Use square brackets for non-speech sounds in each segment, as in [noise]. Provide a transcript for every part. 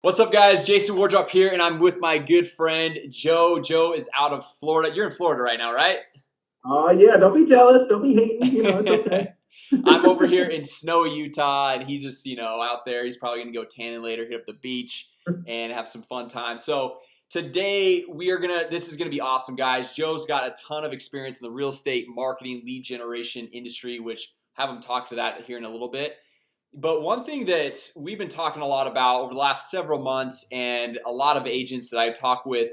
What's up guys? Jason Wardrop here and I'm with my good friend Joe. Joe is out of Florida. You're in Florida right now right? Oh uh, yeah don't be jealous. Don't be hating you know, okay. [laughs] I'm over [laughs] here in snowy Utah and he's just you know out there. He's probably gonna go tanning later hit up the beach and have some fun time. So today we are gonna this is gonna be awesome guys. Joe's got a ton of experience in the real estate marketing lead generation industry which have him talk to that here in a little bit but one thing that we've been talking a lot about over the last several months and a lot of agents that I talk with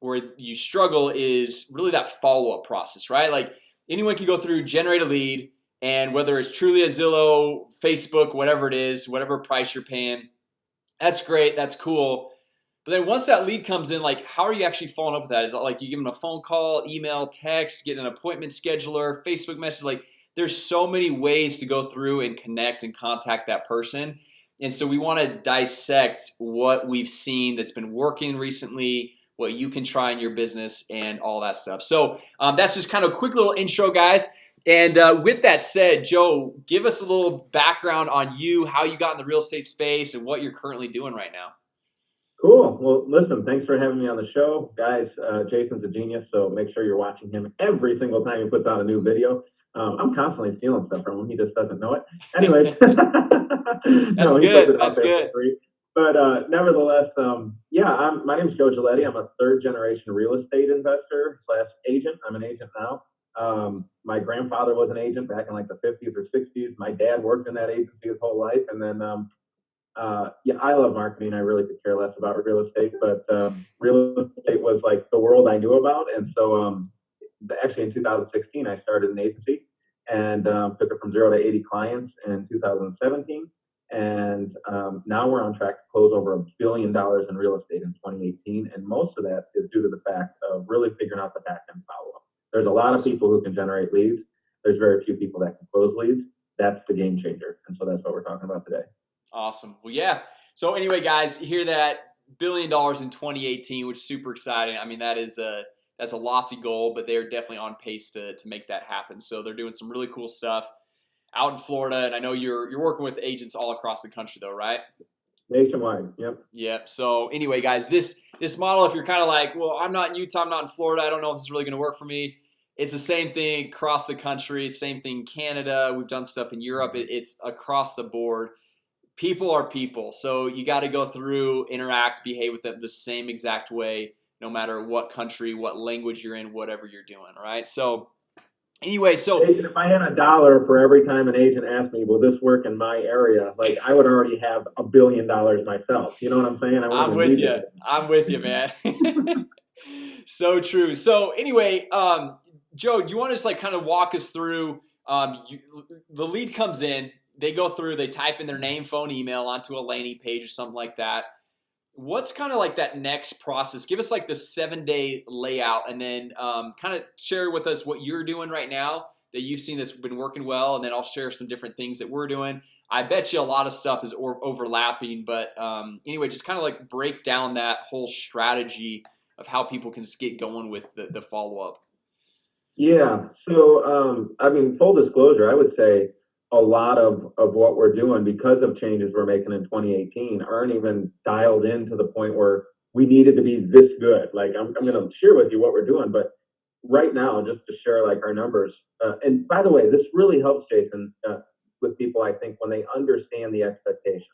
where you struggle is really that follow-up process right? Like anyone can go through generate a lead and whether it's truly a Zillow Facebook whatever it is whatever price you're paying that's great that's cool. But then once that lead comes in like how are you actually following up with that? Is it like you give them a phone call email text get an appointment scheduler Facebook message? Like there's so many ways to go through and connect and contact that person and so we want to dissect what we've seen that's been working recently what you can try in your business and all that stuff so um, that's just kind of a quick little intro guys and uh, with that said Joe give us a little background on you how you got in the real estate space and what you're currently doing right now Cool. Well, listen, thanks for having me on the show. Guys, uh, Jason's a genius, so make sure you're watching him every single time he puts out a new video. Um, I'm constantly stealing stuff from him. He just doesn't know it. Anyways, [laughs] [laughs] that's no, good. That's good. But uh, nevertheless, um, yeah, I'm, my name is Joe Giletti. I'm a third generation real estate investor slash agent. I'm an agent now. Um, my grandfather was an agent back in like the 50s or 60s. My dad worked in that agency his whole life, and then um, uh, yeah, I love marketing. I really could care less about real estate, but um, real estate was like the world I knew about, and so um, actually in 2016 I started an agency and um, took it from zero to 80 clients in 2017 and um, now we're on track to close over a billion dollars in real estate in 2018 and most of that is due to the fact of really figuring out the back end follow-up there's a lot of people who can generate leads. There's very few people that can close leads. That's the game changer. And so that's what we're talking about today. Awesome. Well yeah. So anyway guys hear that? Billion dollars in 2018 which is super exciting. I mean that is a that's a lofty goal but they're definitely on pace to, to make that happen. So they're doing some really cool stuff out in Florida and I know you're you're working with agents all across the country though right? Nationwide yep. Yep so anyway guys this this model if you're kind of like well I'm not in Utah I'm not in Florida I don't know if this is really gonna work for me it's the same thing across the country same thing Canada we've done stuff in Europe it, it's across the board. People are people so you got to go through interact behave with them the same exact way no matter what country what language you're in whatever you're doing right? So anyway so if I had a dollar for every time an agent asked me will this work in my area? Like I would already have a billion dollars myself. You know what I'm saying? I am with you it. I'm with you man. [laughs] So true. So anyway um Joe do you want to just like kind of walk us through um you, the lead comes in they go through they type in their name phone email onto a landing page or something like that what's kind of like that next process? Give us like the seven-day layout and then um, kind of share with us what you're doing right now that you've seen that's been working well and then I'll share some different things that we're doing. I bet you a lot of stuff is overlapping but um, anyway just kind of like break down that whole strategy of how people can get going with the, the follow-up. Yeah. So um, I mean full disclosure I would say a lot of, of what we're doing because of changes we're making in 2018 aren't even dialed in to the point where we needed to be this good. Like I'm, I'm going to share with you what we're doing, but right now, just to share like our numbers. Uh, and by the way, this really helps Jason uh, with people. I think when they understand the expectations,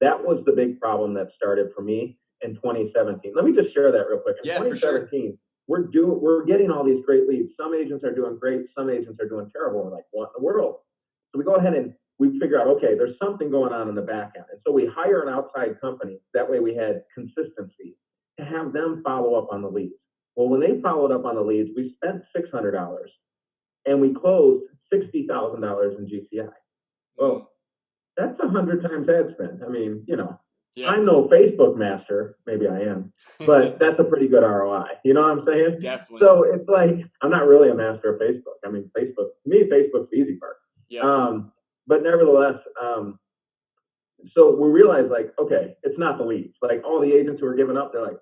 that was the big problem that started for me in 2017. Let me just share that real quick. In yeah, 2017, sure. we're doing, we're getting all these great leads. Some agents are doing great. Some agents are doing terrible. We're like, what in the world? So we go ahead and we figure out, okay, there's something going on in the back end. And so we hire an outside company. That way we had consistency to have them follow up on the leads. Well, when they followed up on the leads, we spent $600 and we closed $60,000 in GCI. Well, that's a hundred times ad spend. I mean, you know, yeah. I'm no Facebook master. Maybe I am, but [laughs] that's a pretty good ROI. You know what I'm saying? Definitely. So it's like I'm not really a master of Facebook. I mean, Facebook to me, Facebook's the easy part. Yeah. Um, but nevertheless, um, so we realized like, okay, it's not the leads. Like all the agents who are giving up, they're like,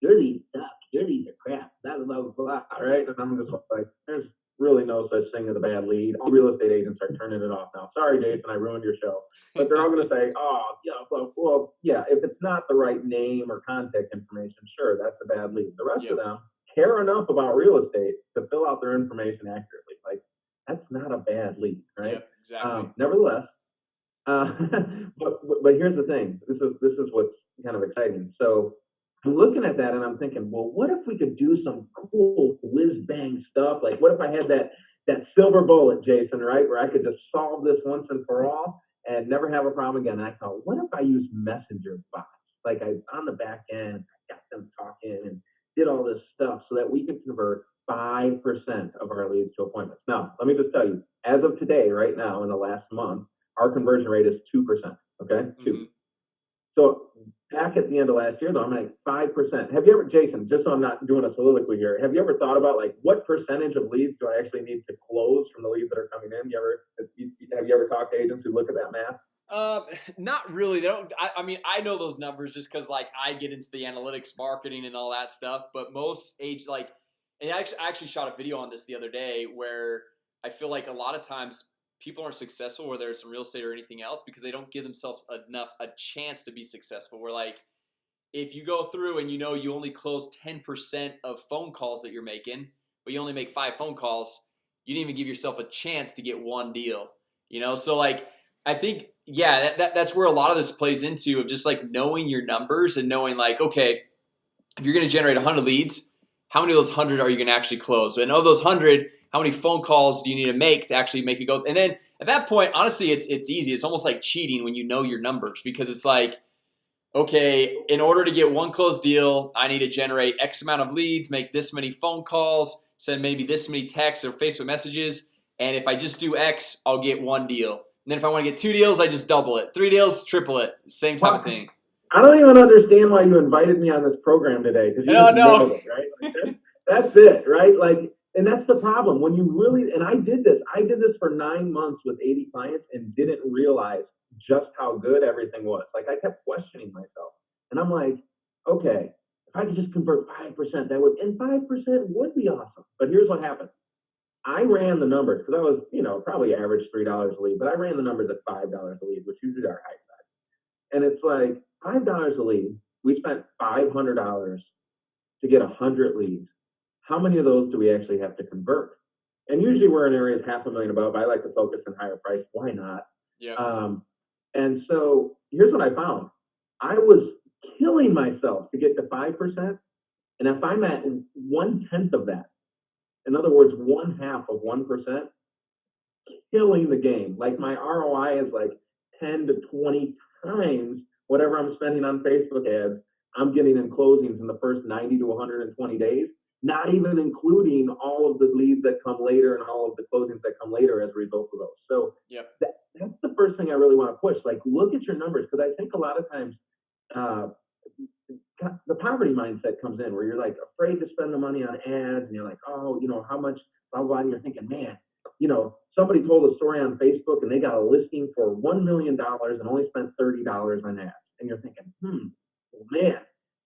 your leads suck. Your leads are crap. Blah blah blah blah. All right, and I'm just like, there's really no such thing as a bad lead. All real estate agents are turning it off now. Sorry, Jason, I ruined your show. But they're all going to say, oh, yeah, well, well, yeah, if it's not the right name or contact information, sure, that's a bad lead. The rest Yep. of them care enough about real estate to fill out their information accurately. Like, that's not a bad lead, right? Yep, exactly. Um, nevertheless, uh, [laughs] but but here's the thing. This is this is what's kind of exciting. So I'm looking at that and I'm thinking, well, what if we could do some cool whiz bang stuff? Like, what if I had that that silver bullet, Jason, right, where I could just solve this once and for all and never have a problem again? And I thought, what if I use messenger bots? Like I on the back end, I got them talking and did all this stuff so that we can convert five percent of our leads to appointments. Now, let me just tell you, as of today, right now, in the last month, our conversion rate is two percent. Okay, 2 Mhm. So back at the end of last year, though, I'm like five percent. Have you ever, Jason? Just so I'm not doing a soliloquy here, have you ever thought about like what percentage of leads do I actually need to close from the leads that are coming in? You ever have you ever talked to agents who look at that math? Um, not really. They don't. I, I mean, I know those numbers just because like I get into the analytics, marketing, and all that stuff. But most age like, and I actually, shot a video on this the other day where I feel like a lot of times people aren't successful, whether it's in real estate or anything else, because they don't give themselves enough a chance to be successful. Where like, if you go through and you know you only close ten percent of phone calls that you're making, but you only make five phone calls, you didn't even give yourself a chance to get one deal. You know, so like I think yeah, that, that, that's where a lot of this plays into of just like knowing your numbers and knowing like okay, if you're gonna generate 100 leads, how many of those 100 are you gonna actually close? And of those 100, how many phone calls do you need to make to actually make it go? And then at that point, honestly, it's it's easy. It's almost like cheating when you know your numbers because it's like okay, in order to get one closed deal, I need to generate X amount of leads, make this many phone calls, send maybe this many texts or Facebook messages, and if I just do X, I'll get one deal. And then if I want to get two deals, I just double it. Three deals, triple it. Same type of thing. I don't even understand why you invited me on this program today. No, no. it, right? Like, that's, that's it, right? Like, and that's the problem when you really. And I did this. I did this for nine months with 80 clients and didn't realize just how good everything was. Like, I kept questioning myself, and I'm like, okay, if I could just convert five percent, that would, and five percent would be awesome. But here's what happened. I ran the numbers because I was, you know, probably average three dollars a lead, but I ran the numbers at five dollars a lead, which usually are high side. And it's like five dollars a lead. We spent five hundred dollars to get a hundred leads. How many of those do we actually have to convert? And usually we're in areas half a million above. I like to focus on higher price. Why not? Yeah. Um, and so here's what I found. I was killing myself to get to five percent, and if I'm at one tenth of that, in other words, one half of one percent, killing the game. Like my ROI is like ten to twenty times whatever I'm spending on Facebook ads. I'm getting in closings in the first 90 to 120 days, not even including all of the leads that come later and all of the closings that come later as a result of those. So Yep. that, that's the first thing I really want to push. Like, look at your numbers because I think a lot of times uh, the poverty mindset comes in where you're like afraid to spend the money on ads and you're like, oh, you know, how much, blah, blah, and you're thinking, man, you know, somebody told a story on Facebook and they got a listing for $1 million and only spent $30 on ads. And you're thinking, hmm, man,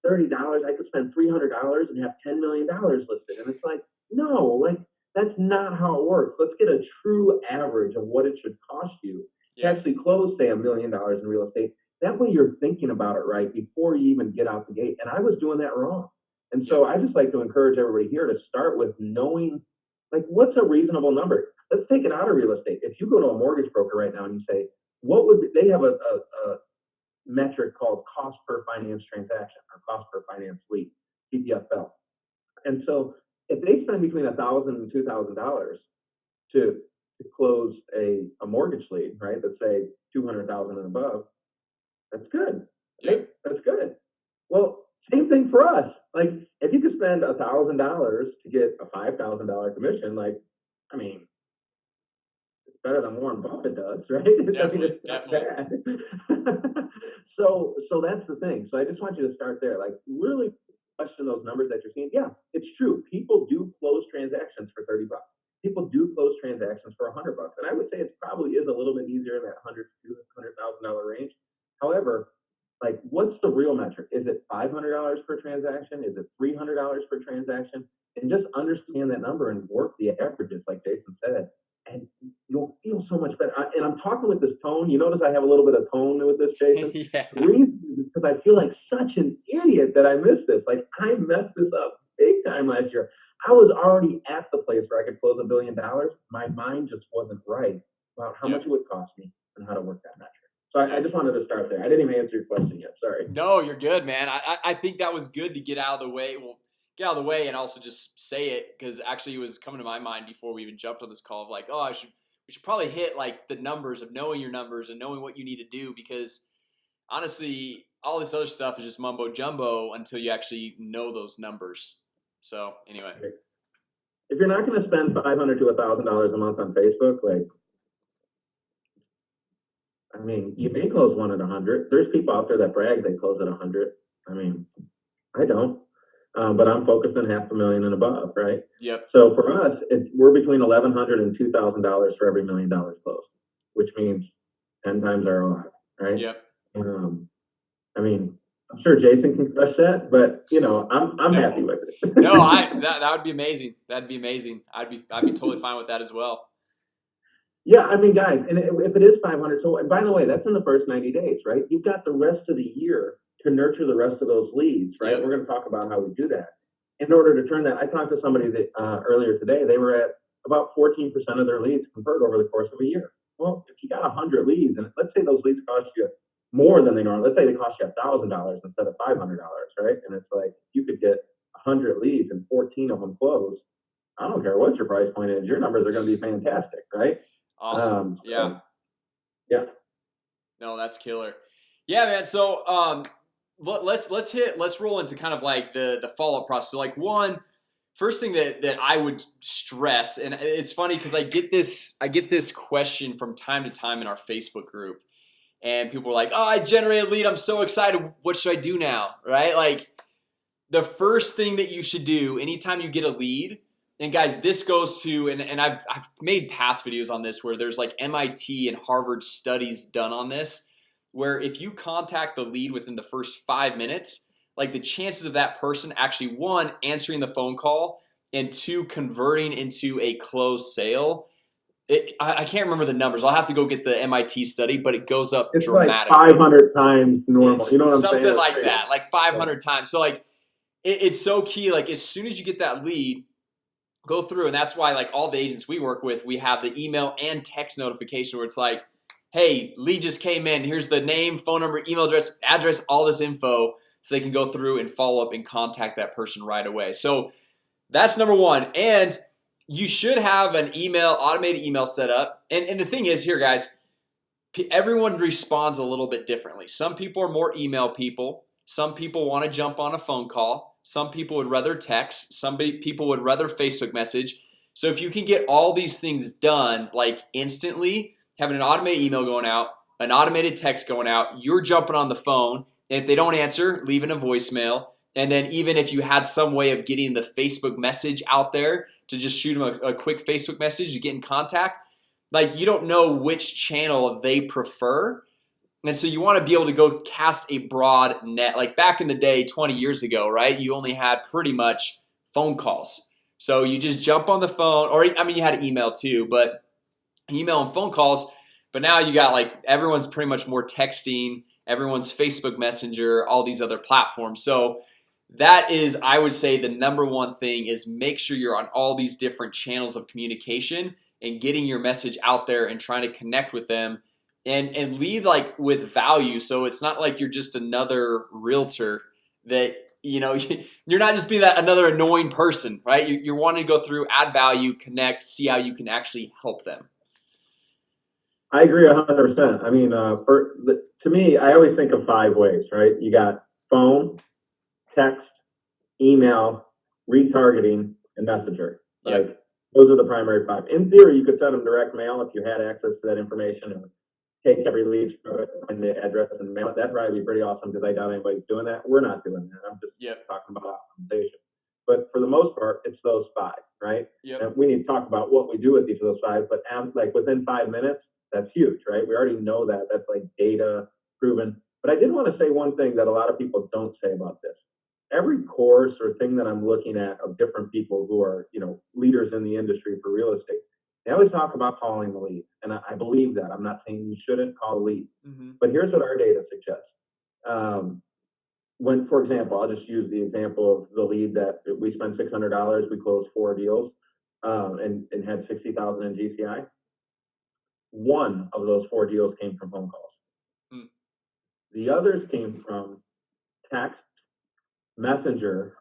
$30, I could spend $300 and have $10 million listed. And it's like, no, like that's not how it works. Let's get a true average of what it should cost you to actually close, say, a million dollars in real estate. That way you're thinking about it right before you even get out the gate. And I was doing that wrong. And so I just like to encourage everybody here to start with knowing like what's a reasonable number. Let's take it out of real estate. If you go to a mortgage broker right now and you say, what would they have a, a, a metric called cost per finance transaction or cost per finance lead, CPFL. And so if they spend between a thousand and two thousand dollars to to close a, a mortgage lead, right? Let's say two hundred thousand and above, that's good. Right? That's good. Well, same thing for us. Like if you could spend a thousand dollars to get a five thousand dollar commission, like I mean, better than Warren Buffett does, [laughs] right? I mean, Definitely, it's not bad. [laughs] so so that's the thing. So I just want you to start there. Like really question those numbers that you're seeing. Yeah, it's true. People do close transactions for 30 bucks. People do close transactions for 100 bucks. And I would say it probably is a little bit easier in that 100 to 200,000 dollar range. However, like what's the real metric? Is it $500 per transaction? Is it $300 per transaction? And just understand that number and work the averages like talking with this tone. You notice I have a little bit of tone with this, [laughs] Jason. yeah. The reason is because I feel like such an idiot that I missed this. Like I messed this up big time last year. I was already at the place where I could close a billion dollars. My mind just wasn't right about how Yep. much it would cost me and how to work that metric. So I, I just wanted to start there. I didn't even answer your question yet. Sorry. No, you're good, man. I, I I think that was good to get out of the way. Well, get out of the way and also just say it because actually it was coming to my mind before we even jumped on this call of like, oh, I should we should probably hit like the numbers of knowing your numbers and knowing what you need to do because honestly, all this other stuff is just mumbo jumbo until you actually know those numbers. So anyway, If you're not going to spend five hundred to a thousand dollars a month on Facebook, like, I mean, you may close one at a hundred. There's people out there that brag they close at a hundred. I mean, I don't, um, but I'm focused on half a million and above, right? yep, So for us, it's, we're between eleven hundred and two thousand dollars for every million dollars closed, which means ten times our ROI, right? yep. Um, I mean, I'm sure Jason can crush that, but you know, I'm I'm No. happy with it. No, [laughs] I that, that would be amazing. That'd be amazing. I'd be I'd be totally fine with that as well. Yeah, I mean, guys, and if if it is 500, so and by the way, that's in the first 90 days, right? You've got the rest of the year to nurture the rest of those leads, right? Yep. We're going to talk about how we do that. In order to turn that, I talked to somebody that uh, earlier today. They were at about 14% of their leads convert over the course of a year. Well, if you got 100 leads, and let's say those leads cost you more than they normally, let's say they cost you $1,000 instead of $500, right? And it's like you could get 100 leads and 14 of them close. I don't care what your price point is, your numbers are going to be fantastic, right? Awesome. Um, so, yeah. yeah. No, that's killer. Yeah, man. So um let, let's let's hit let's roll into kind of like the the follow-up process. So like one first thing that that I would stress and it's funny cuz I get this I get this question from time to time in our Facebook group and people are like, "Oh, I generated lead. I'm so excited. What should I do now?" Right? Like the first thing that you should do anytime you get a lead and guys this goes to and, and I've, I've made past videos on this where there's like MIT and Harvard studies done on this where if you contact the lead within the first five minutes like the chances of that person actually one answering the phone call and two converting into a closed sale it, I, I can't remember the numbers I'll have to go get the MIT study but it goes up It's like dramatically 500 times normal. it's you know what I'm something saying? Like that like 500 times so like it, it's so key like as soon as you get that lead go through and that's why like all the agents we work with we have the email and text notification where it's like hey lead just came in. Here's the name phone number email address address all this info so they can go through and follow up and contact that person right away. So that's number one. And you should have an email automated email set up. And, and the thing is here guys everyone responds a little bit differently. Some people are more email people. Some people want to jump on a phone call. Some people would rather text. Somebody people would rather Facebook message. So if you can get all these things done like instantly having an automated email going out an automated text going out you're jumping on the phone and if they don't answer leaving a voicemail. And then even if you had some way of getting the Facebook message out there to just shoot them a, a quick Facebook message to get in contact like you don't know which channel they prefer. And so you want to be able to go cast a broad net. Like back in the day 20 years ago right you only had pretty much phone calls. So you just jump on the phone or I mean you had email too but email and phone calls but now you got like everyone's pretty much more texting everyone's Facebook Messenger all these other platforms. So that is I would say the number one thing is make sure you're on all these different channels of communication and getting your message out there and trying to connect with them and and lead like with value. So it's not like you're just another realtor that you know [laughs] you're not just being that another annoying person right? You're, you're wanting to go through add value connect see how you can actually help them I agree 100%. I mean, uh, for to me, I always think of five ways, right? You got phone, text, email, retargeting, and messenger. Yeah. Like those are the primary five. In theory, you could send them direct mail if you had access to that information and take every lead from it and the address and mail. That'd probably be pretty awesome because I doubt anybody's doing that. We're not doing that. I'm just Yep. talking about optimization. But for the most part, it's those five, right? yep And we need to talk about what we do with each of those five, but um, like within five minutes, that's huge, right? We already know that. That's like data proven. But I did want to say one thing that a lot of people don't say about this. Every course or thing that I'm looking at of different people who are, you know, leaders in the industry for real estate, they always talk about calling the lead, and I, I believe that. I'm not saying you shouldn't call the lead, Mhm. but here's what our data suggests. Um, when, for example, I'll just use the example of the lead that we spent six hundred dollars, we closed four deals, um, and, and had sixty thousand in GCI. One of those four deals came from phone calls. Hmm. The others came from text, messenger,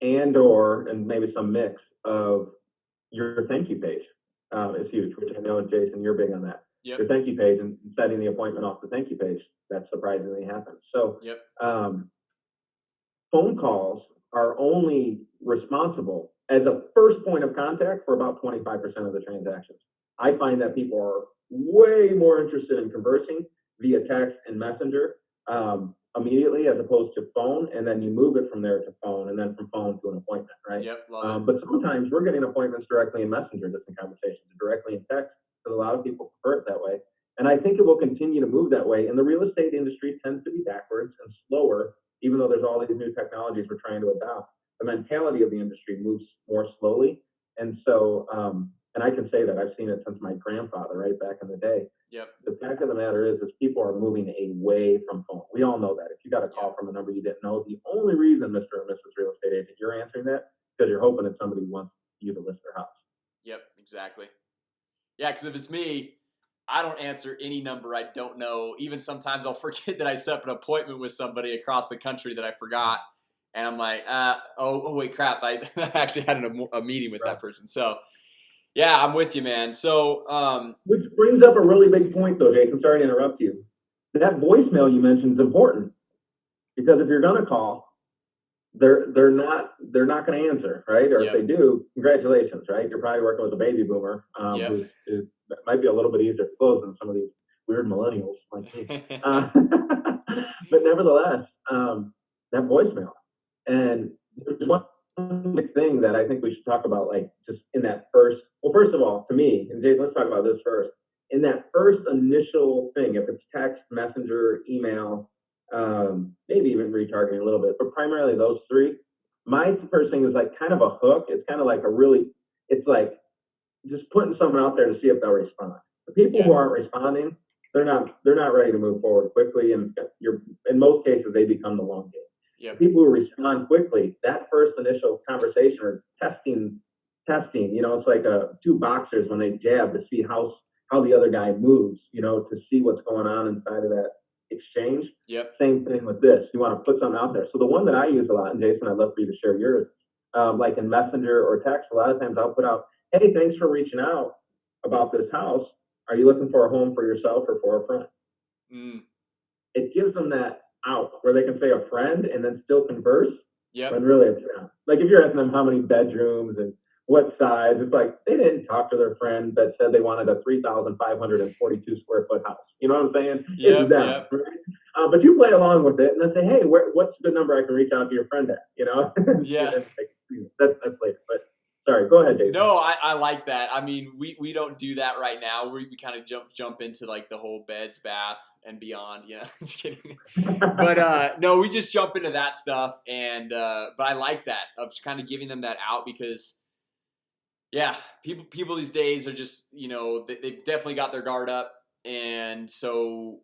and or and maybe some mix of your thank you page. Um, is huge, which I know Jason, you're big on that. Yep. Your thank you page and setting the appointment off the thank you page. That surprisingly happens. So Yep. um, phone calls are only responsible as a first point of contact for about 25% of the transactions. I find that people are way more interested in conversing via text and messenger um, immediately as opposed to phone, and then you move it from there to phone, and then from phone to an appointment, right? Yep. Um, but sometimes we're getting appointments directly in messenger, just in conversations, directly in text, because a lot of people prefer it that way. And I think it will continue to move that way. And the real estate industry tends to be backwards and slower, even though there's all these new technologies we're trying to adopt. The mentality of the industry moves more slowly. And so, um, and I can say that I've seen it since my grandfather, right back in the day. Yep. The fact of the matter is, is people are moving away from phone. We all know that. If you got a call from a number you didn't know, the only reason, Mr. and Mrs. Real Estate Agent, you're answering that because you're hoping that somebody wants you to list their house. Yep, exactly. Yeah, because if it's me, I don't answer any number I don't know. Even sometimes I'll [laughs] forget that I set up an appointment with somebody across the country that I forgot, and I'm like, uh, oh, oh wait, crap! I [laughs] actually had an, a meeting with that person. So, yeah, I'm with you, man. So, um, Which brings up a really big point, though, Jason. Sorry to interrupt you. That voicemail you mentioned is important because if you're going to call, they're they're not they're not going to answer, right? Or Yep. if they do, congratulations, right? You're probably working with a baby boomer um, Yep. who's, who's that might be a little bit easier to close than some of these weird millennials like me. [laughs] Uh, [laughs] but nevertheless, um, that voicemail. And one thing that I think we should talk about, like just in that first. Well, first of all, to me, and Jason, let's talk about this first. In that first initial thing, if it's text, messenger, email, um, maybe even retargeting a little bit, but primarily those three. My first thing is like kind of a hook. It's kind of like a really, it's like just putting someone out there to see if they'll respond. The people who aren't responding, they're not they're not ready to move forward quickly, and you're in most cases they become the long game. Yep. People who respond quickly, that first initial conversation or testing, testing, you know, it's like a two boxers when they jab to see how how the other guy moves, you know, to see what's going on inside of that exchange. yep, Same thing with this. You want to put something out there. So the one that I use a lot, and Jason, I'd love for you to share yours. Um, like in Messenger or text, a lot of times I'll put out, "Hey, thanks for reaching out about this house. Are you looking for a home for yourself or for a friend?" mm, It gives them that out where they can say a friend and then still converse. Yeah. When really it's not. Like if you're asking them how many bedrooms and what size, it's like they didn't talk to their friend that said they wanted a 3,542 square foot house. You know what I'm saying? Yep, it's them, yep. right? Uh, but you play along with it and then say, hey, where, what's the number I can reach out to your friend at? You know? [laughs] Yeah. that's, that's later. But sorry, go ahead, Jason. No, I, I like that. I mean, we, we don't do that right now. We, we kind of jump jump into like the whole beds, bath, and beyond. Know, [laughs] just kidding. But uh, no, we just jump into that stuff, and uh, but I like that of kind of giving them that out because, yeah, people people these days are just you know they, they've definitely got their guard up, and so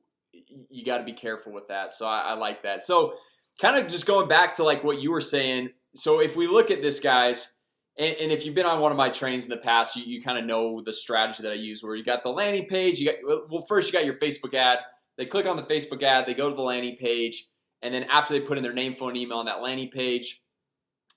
you got to be careful with that. So I, I like that. So kind of just going back to like what you were saying. So if we look at this, guys, and, and if you've been on one of my trains in the past, you, you kind of know the strategy that I use. Where you got the landing page, you got well, first you got your Facebook ad. They click on the Facebook ad, they go to the landing page, and then after they put in their name, phone, email on that landing page,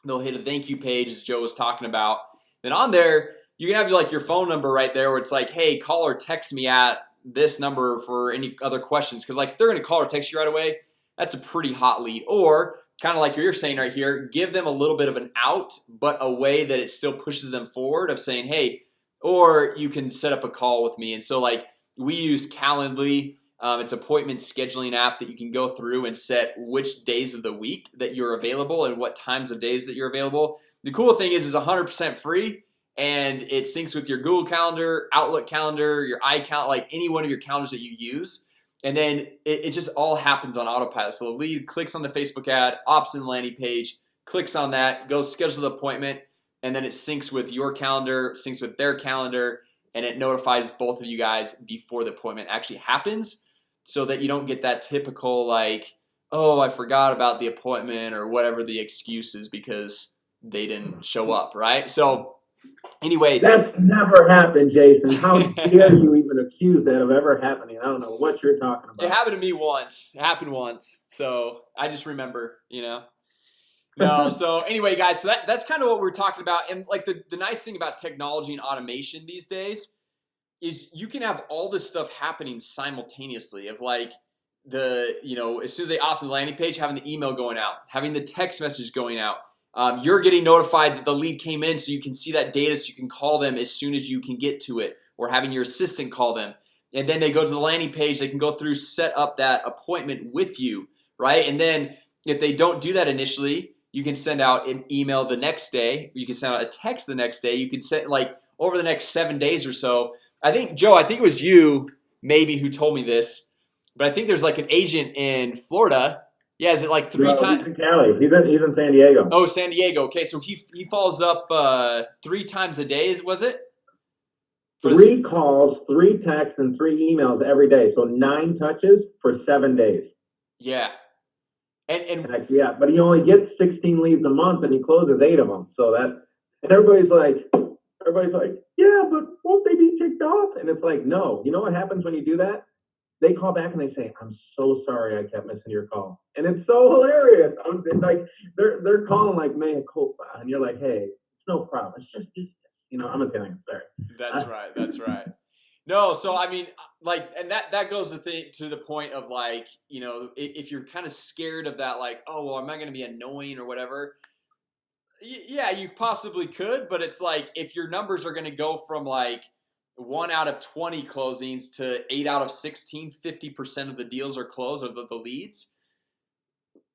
they'll hit a thank you page, as Joe was talking about. Then on there, you can have like your phone number right there, where it's like, hey, call or text me at this number for any other questions. Because like if they're gonna call or text you right away, that's a pretty hot lead. Or kind of like you're saying right here, give them a little bit of an out, but a way that it still pushes them forward of saying, hey, or you can set up a call with me. And so like we use Calendly. Um, it's appointment scheduling app that you can go through and set which days of the week that you're available and what times of days that you're available. The cool thing is is 100% free and it syncs with your Google Calendar, Outlook Calendar, your iCal, like any one of your calendars that you use. And then it, it just all happens on autopilot. So the lead clicks on the Facebook ad, opts in the landing page, clicks on that, goes schedule the appointment, and then it syncs with your calendar, syncs with their calendar, and it notifies both of you guys before the appointment actually happens so that you don't get that typical like oh I forgot about the appointment or whatever the excuse is because they didn't show up right so anyway That's never happened, Jason. How [laughs] dare you that of ever happening? I don't know what you're talking about. it happened to me once. It happened once. So I just remember you know? No [laughs] so anyway guys so that, that's kind of what we're talking about. And like the, the nice thing about technology and automation these days is you can have all this stuff happening simultaneously of like the you know as soon as they opt in the landing page having the email going out having the text message going out. Um, you're getting notified that the lead came in so you can see that data so you can call them as soon as you can get to it or having your assistant call them. And then they go to the landing page they can go through set up that appointment with you right? And then if they don't do that initially you can send out an email the next day you can send out a text the next day you can set like over the next seven days or so. I think Joe I think it was you maybe who told me this but I think there's like an agent in Florida. Yeah is it like three No, times He's in Cali. He's in, he's in San Diego. Oh San Diego. Okay so he he follows up uh three times a day is was it Three calls, three texts, and three emails every day. So nine touches for seven days. yeah and and Heck, yeah, but he only gets 16 leads a month, and he closes eight of them. So that, and everybody's like, everybody's like, yeah, but won't they be ticked off? And it's like, no. You know what happens when you do that? They call back and they say, I'm so sorry I kept missing your call, and it's so hilarious. I'm it's like they're they're calling like mea culpa, and you're like, hey, it's no problem. It's just, just you know, I'm Italian. Sorry. That's [laughs] right. That's right. No, so I mean, like, and that that goes to the to the point of like, you know, if, if you're kind of scared of that, like, oh, well, am I going to be annoying or whatever? Y- yeah, you possibly could, but it's like if your numbers are going to go from like one out of 20 closings to eight out of 16, 50% of the deals are closed or the, the leads.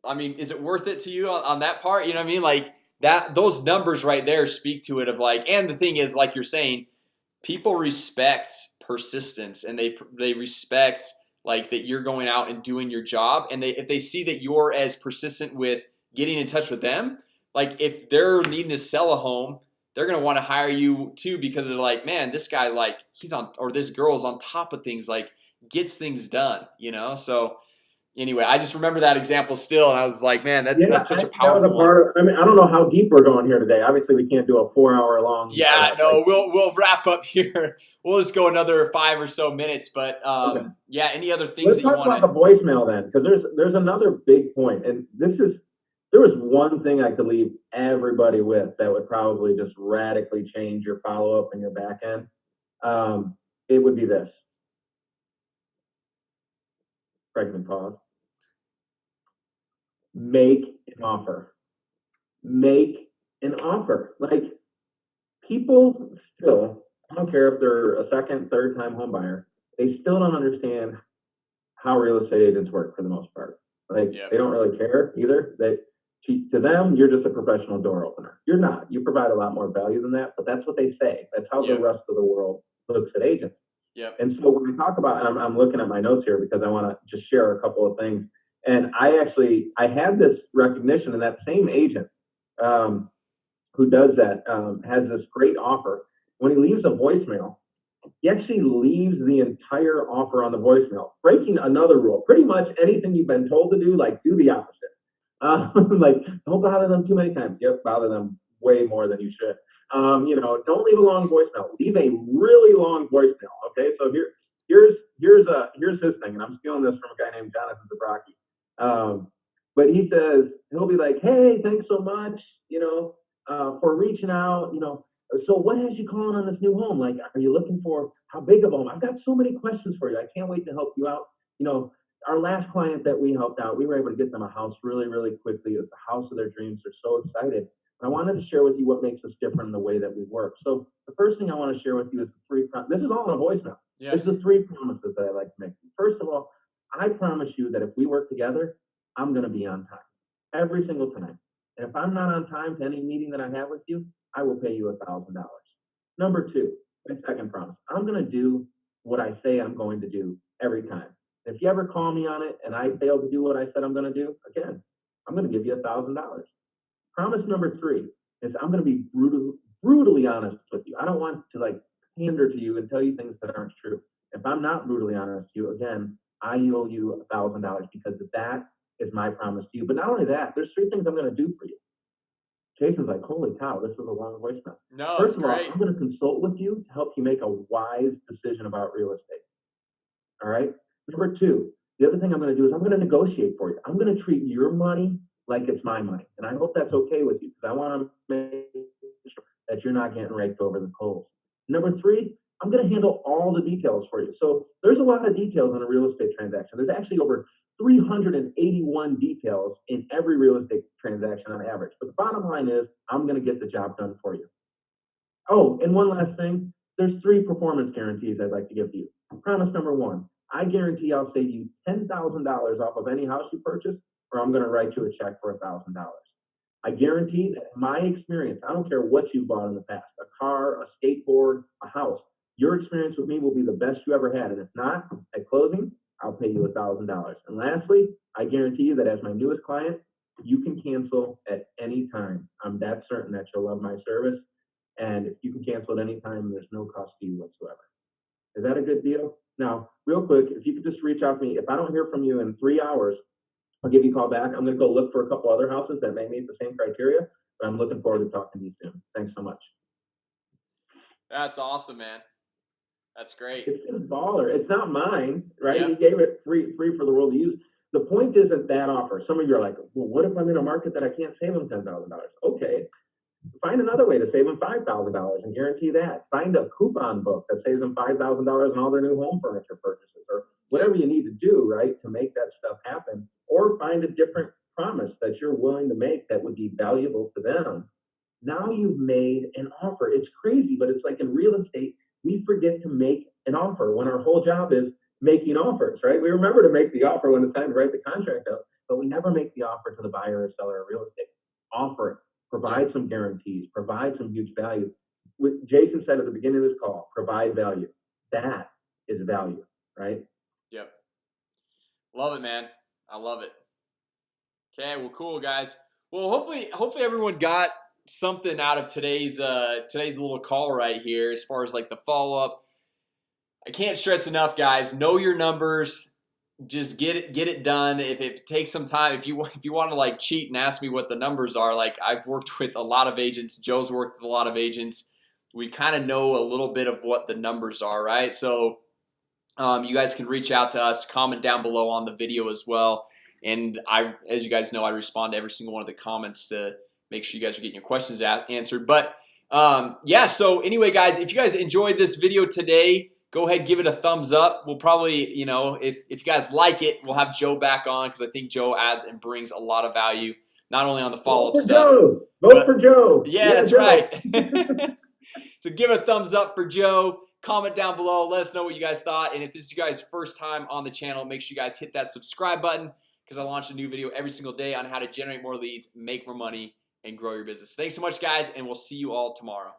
I mean, is it worth it to you on, on that part? You know what I mean? Like that, those numbers right there speak to it of like, and the thing is, like you're saying, people respect persistence and they they respect like that you're going out and doing your job. And they if they see that you're as persistent with getting in touch with them like if they're needing to sell a home they're gonna want to hire you too because they're like man this guy like he's on or this girl's on top of things like gets things done you know? So anyway I just remember that example still and I was like man that's that's such a powerful a one. part of, I mean, I don't know how deep we're going here today. Obviously, we can't do a four-hour-long. Yeah, uh, no, like- we'll we'll wrap up [laughs] here. We'll just go another five or so minutes, but um, Okay. yeah, any other things Let's that you talk want about the voicemail then, because there's there's another big point, and this is there was one thing I could leave everybody with that would probably just radically change your follow up and your back end. Um, it would be this. Pregnant pause. Make an offer. Make an offer. Like people still, I don't care if they're a second, third time home buyer, they still don't understand how real estate agents work for the most part. Like Yep. they don't really care either. They to, them, you're just a professional door opener. You're not. You provide a lot more value than that, but that's what they say. That's how Yep. the rest of the world looks at agents. Yep. And so when we talk about, and I'm, I'm looking at my notes here because I want to just share a couple of things. And I actually, I had this recognition, and that same agent um, who does that um, has this great offer. When he leaves a voicemail, he actually leaves the entire offer on the voicemail, breaking another rule. Pretty much anything you've been told to do, like do the opposite. Uh, [laughs] like don't bother them too many times. Yep, bother them way more than you should. Um, you know, don't leave a long voicemail. Leave a really long voicemail. Okay, so here, here's here's a here's his thing, and I'm stealing this from a guy named Jonathan Zabraki. Um, but he says he'll be like, "Hey, thanks so much, you know, uh, for reaching out. You know, so what has you calling on this new home? Like, are you looking for how big of a home? I've got so many questions for you. I can't wait to help you out. You know, our last client that we helped out, we were able to get them a house really, really quickly. It was the house of their dreams. They're so excited. And I wanted to share with you what makes us different in the way that we work. So the first thing I want to share with you is the three. Prom- this is all in a voicemail. Yeah, is the three promises that I like to make. First of all, I promise you that if we work together, I'm going to be on time every single time. And if I'm not on time to any meeting that I have with you, I will pay you a thousand dollars. Number two, my second promise, I'm going to do what I say I'm going to do every time. If you ever call me on it and I fail to do what I said I'm going to do, again, I'm going to give you a thousand dollars. Promise number three is I'm going to be brutal, brutally honest with you. I don't want to like pander to you and tell you things that aren't true. If I'm not brutally honest with you, again, I owe you a thousand dollars because that is my promise to you. But not only that, there's three things I'm going to do for you. Jason's like, holy cow, this is a long voicemail. No, First of all. I'm going to consult with you to help you make a wise decision about real estate. All right. Number two, the other thing I'm going to do is I'm going to negotiate for you. I'm going to treat your money like it's my money, and I hope that's okay with you because I want to make sure that you're not getting raked over the coals. Number three, I'm going to handle all the details for you. So there's a lot of details in a real estate transaction. There's actually over 381 details in every real estate transaction on average. But the bottom line is, I'm going to get the job done for you. Oh, and one last thing. There's three performance guarantees I'd like to give to you. Promise number one, I guarantee I'll save you $10,000 off of any house you purchase, or I'm going to write you a check for $1,000. I guarantee that my experience, I don't care what you bought in the past, a car, a skateboard, a house, your experience with me will be the best you ever had. And if not, at closing, I'll pay you $1,000. And lastly, I guarantee you that as my newest client, you can cancel at any time. I'm that certain that you'll love my service. And if you can cancel at any time, there's no cost to you whatsoever. Is that a good deal? Now, real quick, if you could just reach out to me. If I don't hear from you in three hours, I'll give you a call back. I'm going to go look for a couple other houses that may meet the same criteria, but I'm looking forward to talking to you soon. Thanks so much. That's awesome, man. That's great. It's his baller. It's not mine, right? Yeah. He gave it free, free for the world to use. The point isn't that offer. Some of you are like, well, what if I'm in a market that I can't save them ten thousand dollars? Okay, find another way to save them five thousand dollars and guarantee that. Find a coupon book that saves them five thousand dollars on all their new home furniture purchases, or whatever you need to do, right, to make that stuff happen. Or find a different promise that you're willing to make that would be valuable to them. Now you've made an offer. It's crazy, but it's like in real estate, we forget to make an offer when our whole job is making offers, right? We remember to make the offer when it's time to write the contract out, but we never make the offer to the buyer or seller of real estate. Offer it, provide some guarantees, provide some huge value. What Jason said at the beginning of this call, provide value. That is value, right? Yep. Love it, man. I love it. Okay, well, cool, guys. Well, hopefully, hopefully everyone got something out of today's uh today's little call right here as far as like the follow-up. I can't stress enough guys. Know your numbers. Just get it get it done. If it takes some time if you want if you want to like cheat and ask me what the numbers are like I've worked with a lot of agents. Joe's worked with a lot of agents. We kind of know a little bit of what the numbers are right? So um, you guys can reach out to us comment down below on the video as well. And I as you guys know I respond to every single one of the comments to make sure you guys are getting your questions answered but um, yeah so anyway guys if you guys enjoyed this video today go ahead give it a thumbs up we'll probably you know if, if you guys like it we'll have Joe back on because I think Joe adds and brings a lot of value not only on the follow-up Vote for stuff Joe. Vote but- for Joe. yeah, that's Joe. right [laughs] [laughs] so give a thumbs up for Joe comment down below let us know what you guys thought and if this is you guys first time on the channel make sure you guys hit that subscribe button because I launch a new video every single day on how to generate more leads make more money and grow your business. Thanks so much guys and we'll see you all tomorrow